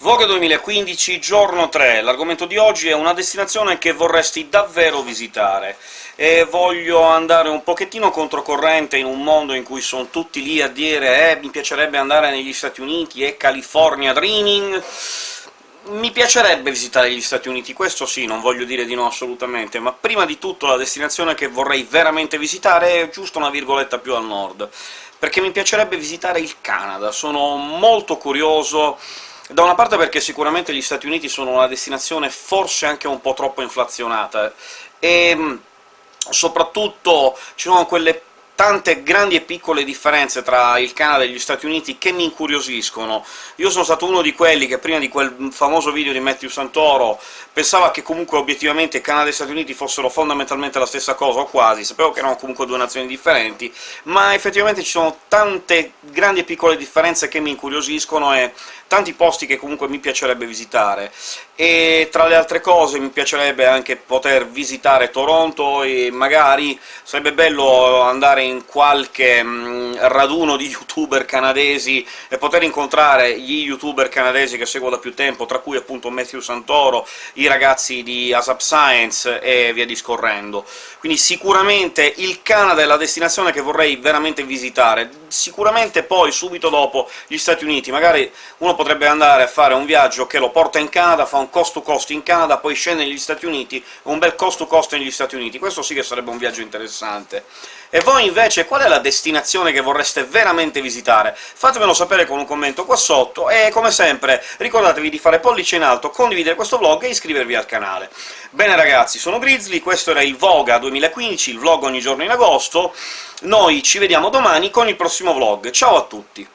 Vogue 2015, giorno 3. L'argomento di oggi è una destinazione che vorresti davvero visitare, e voglio andare un pochettino controcorrente in un mondo in cui sono tutti lì a dire «Eh, mi piacerebbe andare negli Stati Uniti, e California Dreaming...» Mi piacerebbe visitare gli Stati Uniti, questo sì, non voglio dire di no assolutamente, ma prima di tutto la destinazione che vorrei veramente visitare è giusto una virgoletta più al nord, perché mi piacerebbe visitare il Canada. Sono molto curioso da una parte perché sicuramente gli Stati Uniti sono una destinazione forse anche un po' troppo inflazionata, e soprattutto ci sono quelle tante grandi e piccole differenze tra il Canada e gli Stati Uniti che mi incuriosiscono. Io sono stato uno di quelli che prima di quel famoso video di Matthew Santoro pensava che comunque obiettivamente Canada e Stati Uniti fossero fondamentalmente la stessa cosa, o quasi, sapevo che erano comunque due nazioni differenti, ma effettivamente ci sono tante grandi e piccole differenze che mi incuriosiscono e tanti posti che comunque mi piacerebbe visitare. E tra le altre cose mi piacerebbe anche poter visitare Toronto, e magari sarebbe bello andare in qualche mh, mm, raduno di youtuber canadesi e poter incontrare gli youtuber canadesi che seguo da più tempo, tra cui appunto Matthew Santoro, i ragazzi di ASAP Science e via discorrendo. Quindi sicuramente il Canada è la destinazione che vorrei veramente visitare. Sicuramente poi, subito dopo, gli Stati Uniti. Magari uno potrebbe andare a fare un viaggio che lo porta in Canada, fa un cost to cost in Canada, poi scende negli Stati Uniti, un bel cost to cost negli Stati Uniti. Questo sì che sarebbe un viaggio interessante. E voi invece qual è la destinazione che vorreste veramente visitare? Fatemelo sapere con un commento qua sotto, e come sempre ricordatevi di fare pollice in alto, condividere questo vlog e iscrivervi al canale. Bene ragazzi, sono Grizzly, questo era il Voga 2015, il vlog ogni giorno in agosto, noi ci vediamo domani con il prossimo vlog. Ciao a tutti!